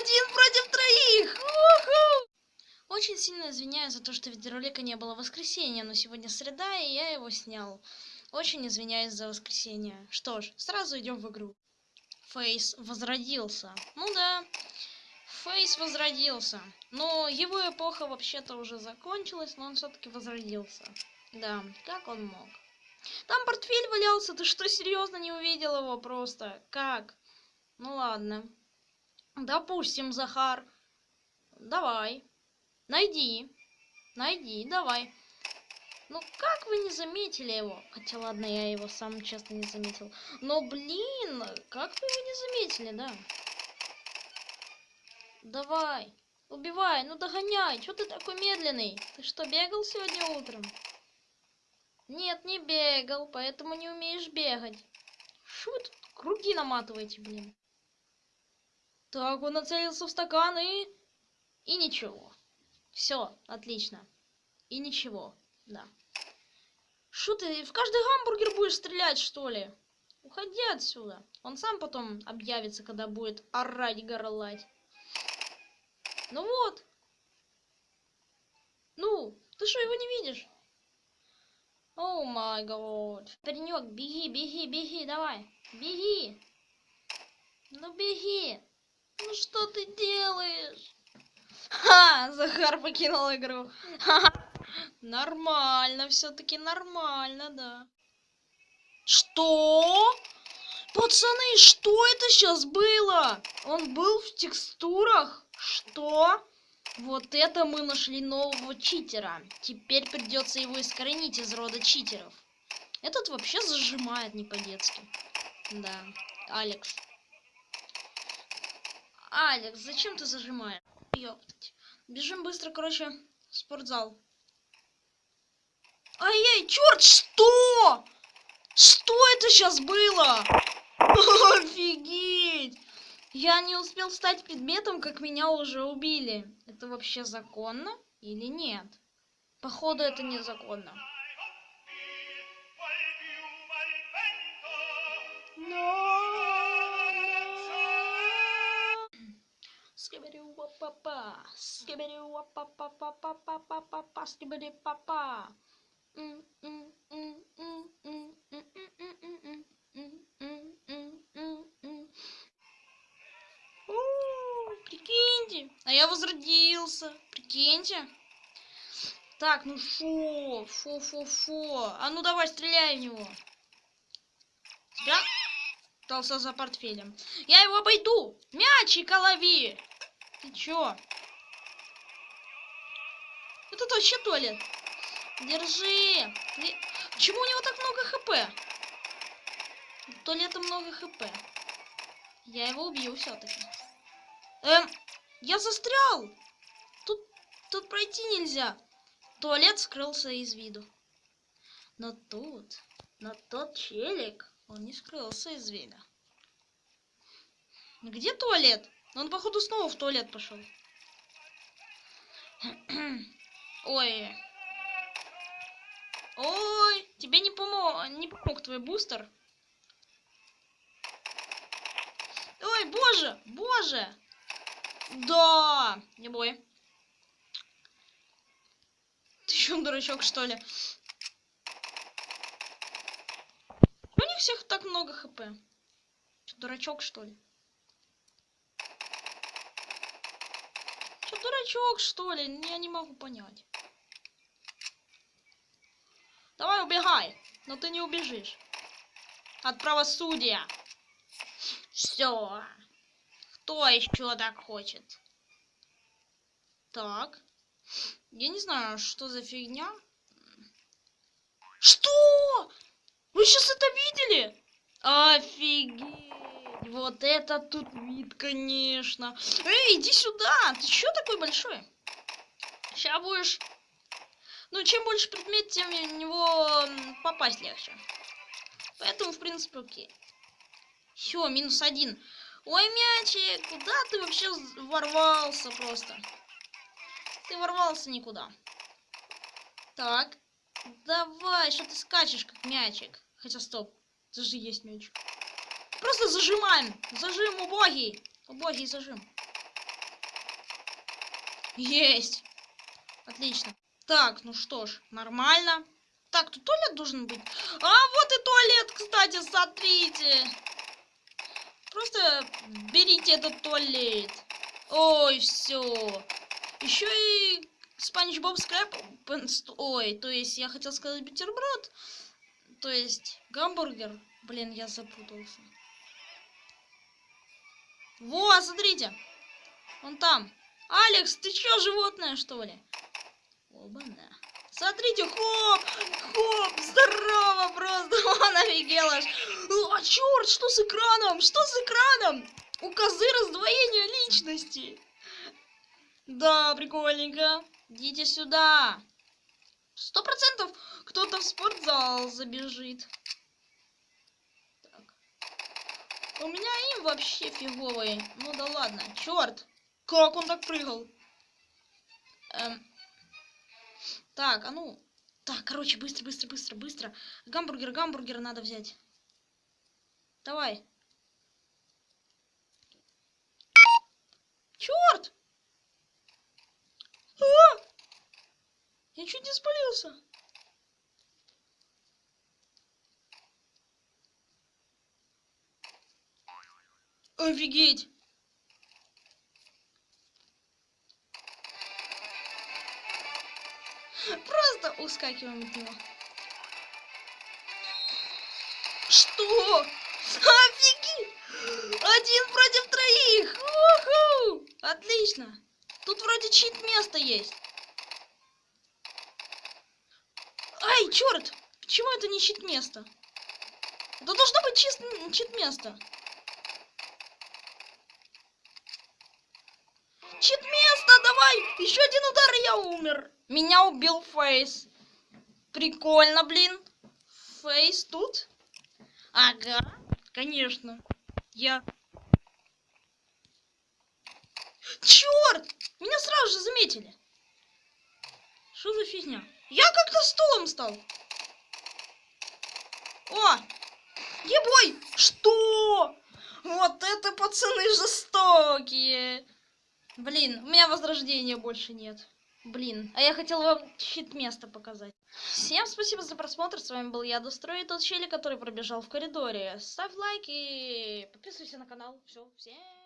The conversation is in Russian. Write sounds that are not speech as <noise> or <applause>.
Один против троих! Уху! Очень сильно извиняюсь за то, что видеоролика не было в воскресенье, но сегодня среда, и я его снял. Очень извиняюсь за воскресенье. Что ж, сразу идем в игру. Фейс возродился. Ну да, Фейс возродился. Но его эпоха вообще-то уже закончилась, но он все-таки возродился. Да, как он мог? Там портфель валялся, ты что, серьезно не увидел его просто? Как? Ну ладно. Допустим, Захар. Давай. Найди. Найди, давай. Ну как вы не заметили его? Хотя ладно, я его сам честно не заметил. Но блин, как вы его не заметили, да? Давай. Убивай, ну догоняй. Чё ты такой медленный? Ты что, бегал сегодня утром? Нет, не бегал, поэтому не умеешь бегать. Что вы тут круги наматываете, блин? Так, он нацелился в стакан и... И ничего. Все, отлично. И ничего, да. Что ты, в каждый гамбургер будешь стрелять, что ли? Уходи отсюда. Он сам потом объявится, когда будет орать, горлать. Ну вот. Ну, ты что, его не видишь? О май год. Паренек, беги, беги, беги, давай. Беги. Ну беги. Ну что ты делаешь? Ха, Захар покинул игру. Ха, нормально, все-таки нормально, да. Что? Пацаны, что это сейчас было? Он был в текстурах? Что? Вот это мы нашли нового читера. Теперь придется его искоренить из рода читеров. Этот вообще зажимает не по-детски. Да, Алекс. Алекс, зачем ты зажимаешь? Ёптать. Бежим быстро, короче, в спортзал. Ай-яй, черт, что? Что это сейчас было? <laughs> Офигеть! Я не успел стать предметом, как меня уже убили. Это вообще законно или нет? Походу, это незаконно. Папа, скибери папа папа папа папа скибери папа. Прикиньте, а я возродился. Прикиньте. Так, ну фу, фу, фу, фу. А ну давай, стреляй в него. Тебя? Остался за портфелем. Я его обойду. Мячика лови. Ты чё? Это вообще туалет. Держи. Почему у него так много хп? Туалета много хп. Я его убью все-таки. Эм, я застрял. Тут, тут пройти нельзя. Туалет скрылся из виду. Но тут, но тот челик, он не скрылся из вида. Где туалет? Он, походу, снова в туалет пошел. <clears throat> Ой. Ой, тебе не помог, не помог твой бустер. Ой, боже, боже. Да, не бой. Ты что, дурачок, что ли? У них всех так много хп. Дурачок, что ли? Дурачок, что ли? Я не могу понять. Давай убегай, но ты не убежишь. От правосудия. Все. Кто еще так хочет? Так. Я не знаю, что за фигня. Что? Вы сейчас это видели? Офигеть. Вот это тут вид, конечно. Эй, иди сюда. Ты что такой большой? Сейчас будешь... Ну, чем больше предмет, тем в него попасть легче. Поэтому, в принципе, окей. Все, минус один. Ой, мячик, куда ты вообще ворвался просто? Ты ворвался никуда. Так. Давай, что ты скачешь, как мячик. Хотя, стоп. Это же есть мячик. Просто зажимаем. Зажим убогий. Убогий зажим. Есть. Отлично. Так, ну что ж, нормально. Так, тут туалет должен быть. А, вот и туалет, кстати, смотрите. Просто берите этот туалет. Ой, все. Еще и Спанч Боб Скрэп. Ой, то есть я хотел сказать бутерброд. То есть гамбургер. Блин, я запутался. Во, смотрите. Он там. Алекс, ты чё, животное, что ли? Оба-на. Смотрите, хоп, хоп, здорово просто, <laughs> он офигел аж. А, черт, что с экраном, что с экраном? У козы раздвоение личности. Да, прикольненько. Идите сюда. Сто процентов кто-то в спортзал забежит. Так. У меня им вообще фиговый. Ну да ладно. Черт. Как он так прыгал? Эм. Так, а ну. Так, короче, быстро, быстро, быстро, быстро. Гамбургер, гамбургер надо взять. Давай. Черт! А! Я чуть не спалился. Офигеть! Просто ускакиваем от него. Что? Офигеть! Один против троих! Отлично! Тут вроде чит место есть. Ай, черт! Почему это не чит место? Это должно быть чист, чит место. Чит место, давай! Еще один удар, и я умер. Меня убил Фейс. Прикольно, блин. Фейс тут? Ага, конечно. Я... Черт! Меня сразу же заметили. Что за фигня? Я как-то стулом стал. О! Ебой! Что? Вот это пацаны жестокие. Блин, у меня возрождения больше нет. Блин, а я хотел вам щит место показать. Всем спасибо за просмотр, с вами был я, Дострой, тот челик, который пробежал в коридоре. Ставь лайки, подписывайся на канал. Все, всем...